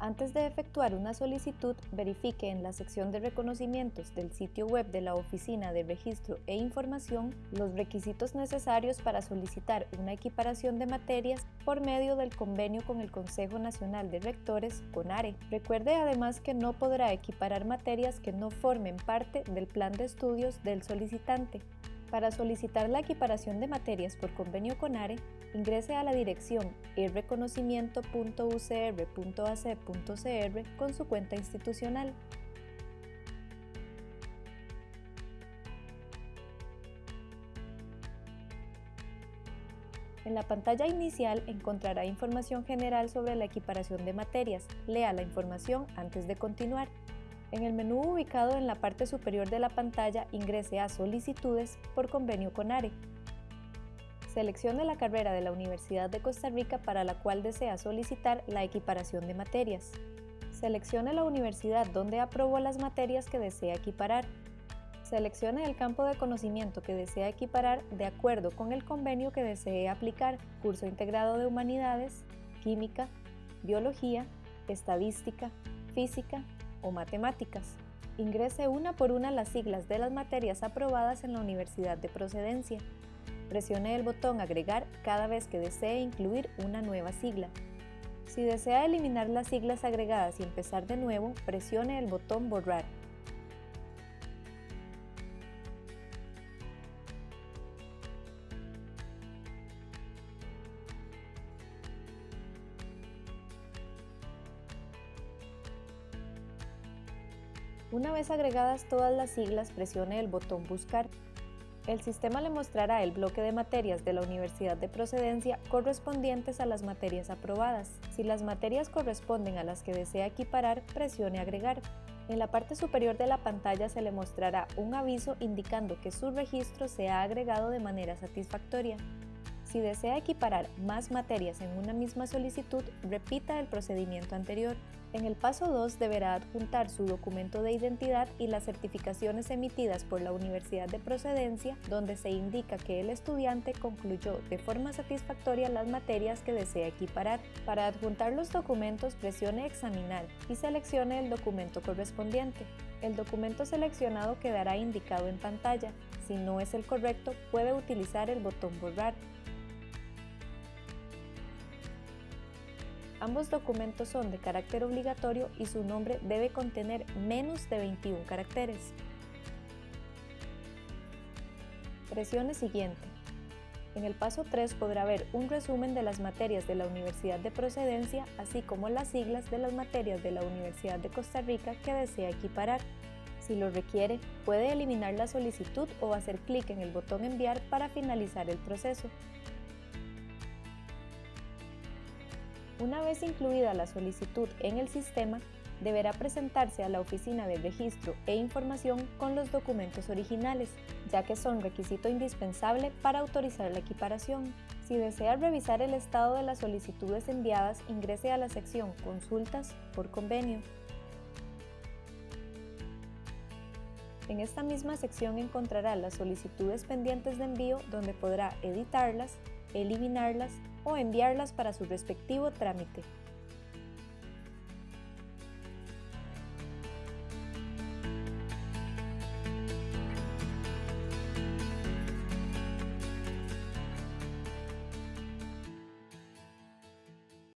Antes de efectuar una solicitud, verifique en la sección de reconocimientos del sitio web de la Oficina de Registro e Información los requisitos necesarios para solicitar una equiparación de materias por medio del convenio con el Consejo Nacional de Rectores, CONARE. Recuerde además que no podrá equiparar materias que no formen parte del plan de estudios del solicitante. Para solicitar la equiparación de materias por convenio CONARE, ingrese a la dirección irreconocimiento.ucr.ac.cr con su cuenta institucional. En la pantalla inicial encontrará información general sobre la equiparación de materias. Lea la información antes de continuar. En el menú ubicado en la parte superior de la pantalla ingrese a Solicitudes por convenio con ARE. Seleccione la carrera de la Universidad de Costa Rica para la cual desea solicitar la equiparación de materias. Seleccione la universidad donde aprobó las materias que desea equiparar. Seleccione el campo de conocimiento que desea equiparar de acuerdo con el convenio que desee aplicar, curso integrado de humanidades, química, biología, estadística, física, o matemáticas. Ingrese una por una las siglas de las materias aprobadas en la universidad de procedencia. Presione el botón Agregar cada vez que desee incluir una nueva sigla. Si desea eliminar las siglas agregadas y empezar de nuevo, presione el botón Borrar. Una vez agregadas todas las siglas, presione el botón Buscar. El sistema le mostrará el bloque de materias de la universidad de procedencia correspondientes a las materias aprobadas. Si las materias corresponden a las que desea equiparar, presione Agregar. En la parte superior de la pantalla se le mostrará un aviso indicando que su registro se ha agregado de manera satisfactoria. Si desea equiparar más materias en una misma solicitud, repita el procedimiento anterior. En el paso 2 deberá adjuntar su documento de identidad y las certificaciones emitidas por la Universidad de Procedencia, donde se indica que el estudiante concluyó de forma satisfactoria las materias que desea equiparar. Para adjuntar los documentos, presione Examinar y seleccione el documento correspondiente. El documento seleccionado quedará indicado en pantalla. Si no es el correcto, puede utilizar el botón Borrar. Ambos documentos son de carácter obligatorio y su nombre debe contener menos de 21 caracteres. Presione Siguiente. En el paso 3 podrá ver un resumen de las materias de la Universidad de Procedencia, así como las siglas de las materias de la Universidad de Costa Rica que desea equiparar. Si lo requiere, puede eliminar la solicitud o hacer clic en el botón Enviar para finalizar el proceso. Una vez incluida la solicitud en el sistema, deberá presentarse a la Oficina de Registro e Información con los documentos originales, ya que son requisito indispensable para autorizar la equiparación. Si desea revisar el estado de las solicitudes enviadas, ingrese a la sección Consultas por convenio. En esta misma sección encontrará las solicitudes pendientes de envío donde podrá editarlas, eliminarlas o enviarlas para su respectivo trámite.